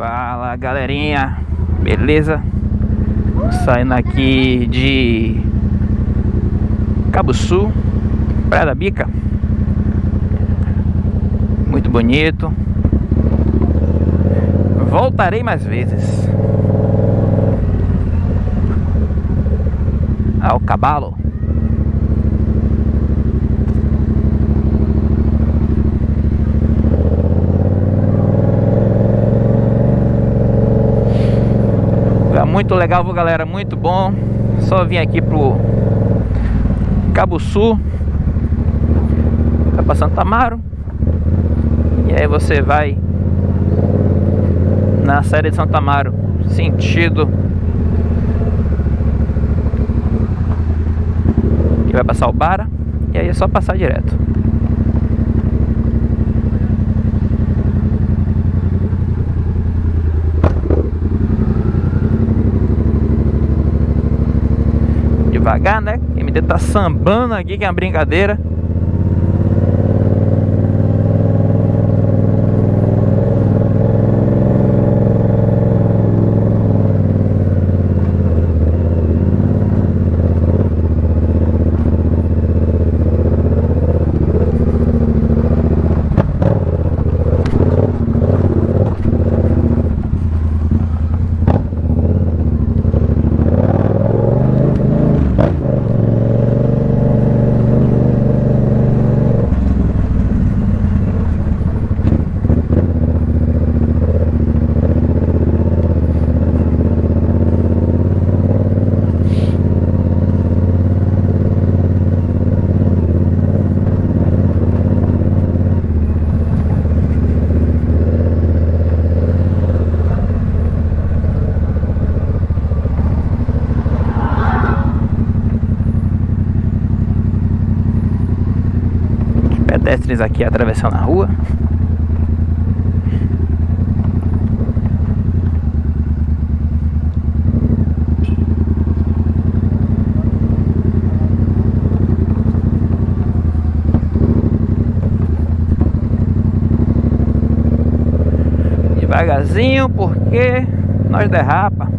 Fala galerinha, beleza? Saindo aqui de Cabo Sul, Praia da Bica. Muito bonito. Voltarei mais vezes. Ao cavalo muito legal, galera, muito bom. Só vim aqui pro Cabo Sul, vai pra Santa Amaro. E aí você vai na série de Santa Amaro, sentido e vai passar o Bara. E aí é só passar direto. Devagar, né? MD tá sambando aqui, que é uma brincadeira. Pedestres aqui atravessando a rua. Devagarzinho porque nós derrapa.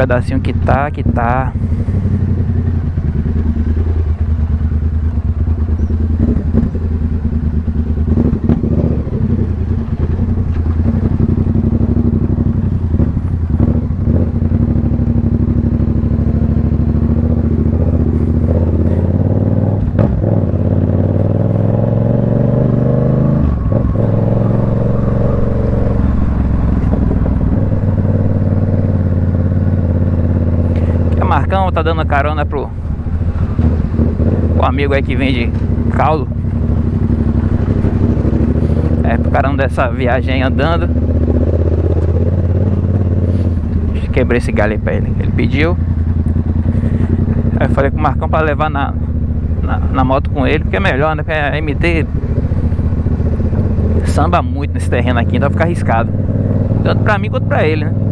Pedacinho que tá, que tá. Tá dando carona pro o amigo aí que vende caldo. É, pro caramba dessa viagem andando. Quebrei esse galho aí pra ele. Ele pediu. Aí eu falei com o Marcão pra levar na, na, na, moto com ele, porque é melhor, né? Porque a MT samba muito nesse terreno aqui, então vai ficar arriscado. Tanto pra mim quanto pra ele, né?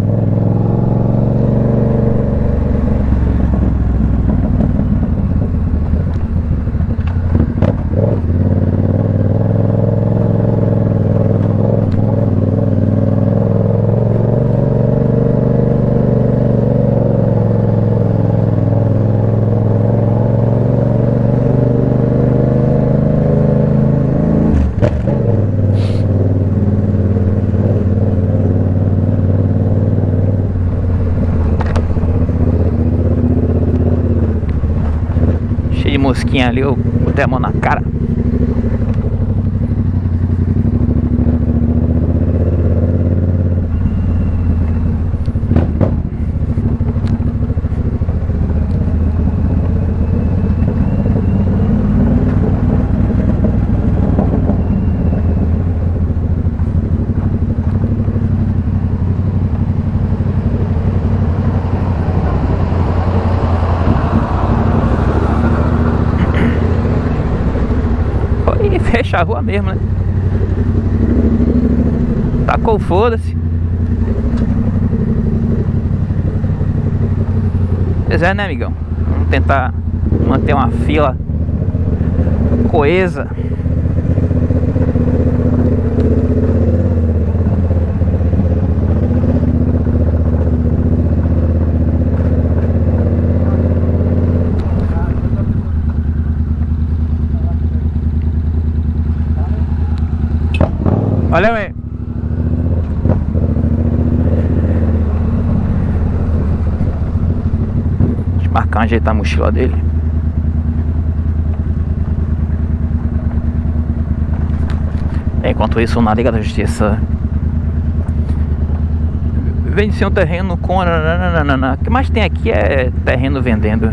Ali, eu botei a mão na cara. fecha a rua mesmo, né? Tacou foda-se. Pois é, né, amigão? Vamos tentar manter uma fila coesa. Aí. Deixa eu marcar ajeitar a mochila dele. Enquanto isso, na Liga da Justiça vende-se um terreno com. O que mais tem aqui é terreno vendendo.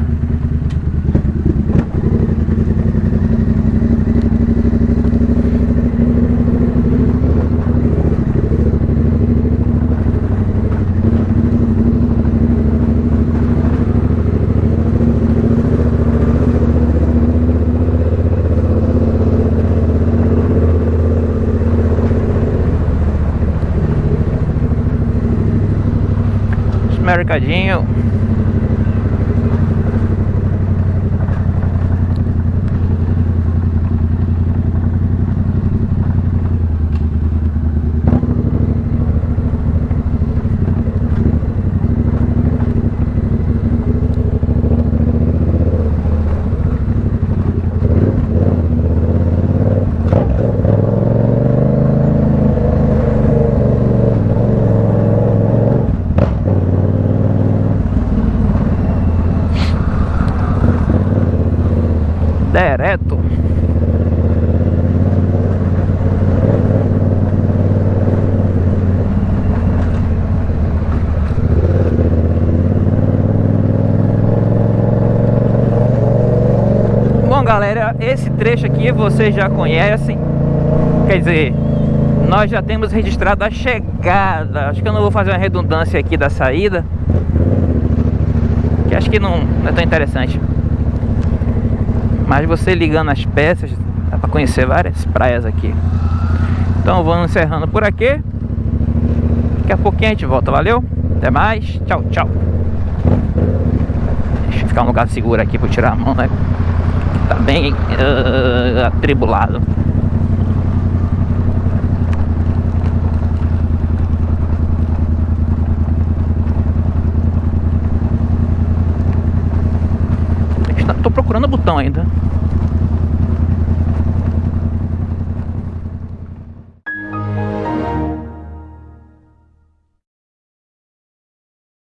Mercadinho. direto. Bom galera, esse trecho aqui vocês já conhecem Quer dizer, nós já temos registrado a chegada Acho que eu não vou fazer uma redundância aqui da saída Que acho que não, não é tão interessante mas você ligando as peças, dá para conhecer várias praias aqui. Então vamos encerrando por aqui. Daqui a pouquinho a gente volta, valeu? Até mais, tchau, tchau. Deixa eu ficar um lugar seguro aqui para tirar a mão, né? Tá bem uh, atribulado. Tô procurando o botão ainda.